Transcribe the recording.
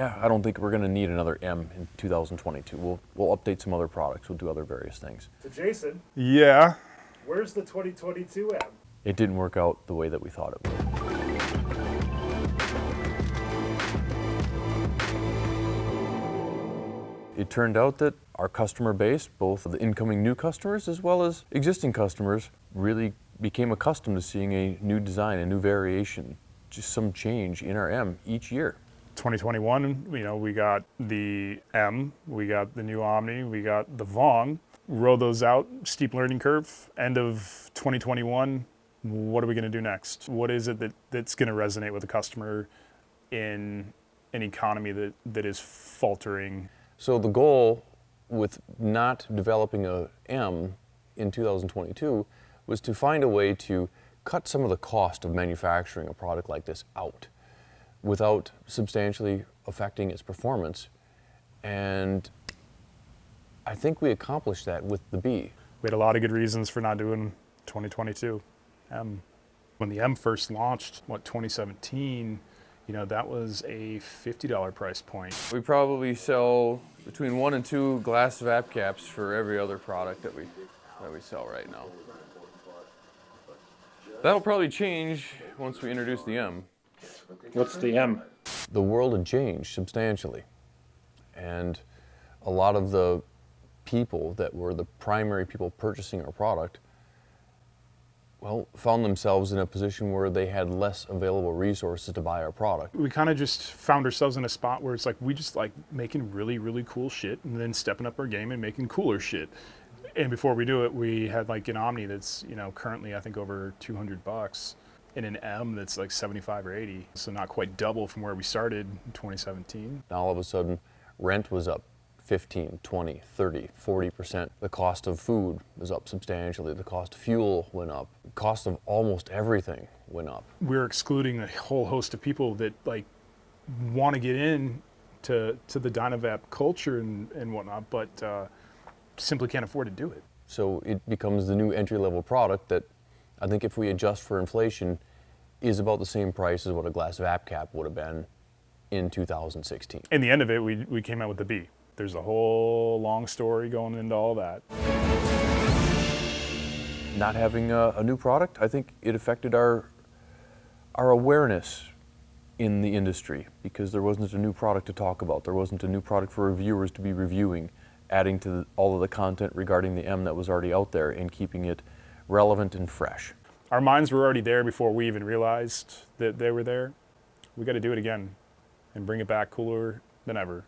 yeah, I don't think we're going to need another M in 2022. We'll, we'll update some other products. We'll do other various things. To Jason, Yeah. where's the 2022 M? It didn't work out the way that we thought it would. It turned out that our customer base, both the incoming new customers as well as existing customers, really became accustomed to seeing a new design, a new variation, just some change in our M each year. 2021, you know, we got the M, we got the new Omni, we got the Vong. Roll those out, steep learning curve. End of 2021, what are we going to do next? What is it that, that's going to resonate with the customer in an economy that, that is faltering? So the goal with not developing a M in 2022 was to find a way to cut some of the cost of manufacturing a product like this out without substantially affecting its performance. And I think we accomplished that with the B. We had a lot of good reasons for not doing 2022 M. Um, when the M first launched, what, 2017, you know, that was a $50 price point. We probably sell between one and two glass VAP caps for every other product that we that we sell right now. That'll probably change once we introduce the M. What's the M? The world had changed substantially, and a lot of the people that were the primary people purchasing our product, well, found themselves in a position where they had less available resources to buy our product. we kind of just found ourselves in a spot where it's like we just like making really really cool shit and then stepping up our game and making cooler shit and before we do it we had like an omni that's you know currently i think over 200 bucks and an m that's like 75 or 80 so not quite double from where we started in 2017 Now all of a sudden, rent was up 15, 20, 30, 40%. The cost of food was up substantially. The cost of fuel went up. The cost of almost everything went up. we're excluding a whole host of people that like want to get in to, to the Dynavap culture and, and whatnot, but uh, simply can't afford to do it. So it becomes the new entry-level product that I think if we adjust for inflation is about the same price as what a glass VAP cap would have been in 2016. In the end of it, we, we came out with the B. There's a whole long story going into all that. Not having a, a new product, I think it affected our, our awareness in the industry because there wasn't a new product to talk about. There wasn't a new product for reviewers to be reviewing, adding to the, all of the content regarding the M that was already out there and keeping it relevant and fresh. Our minds were already there before we even realized that they were there. We got to do it again and bring it back cooler than ever.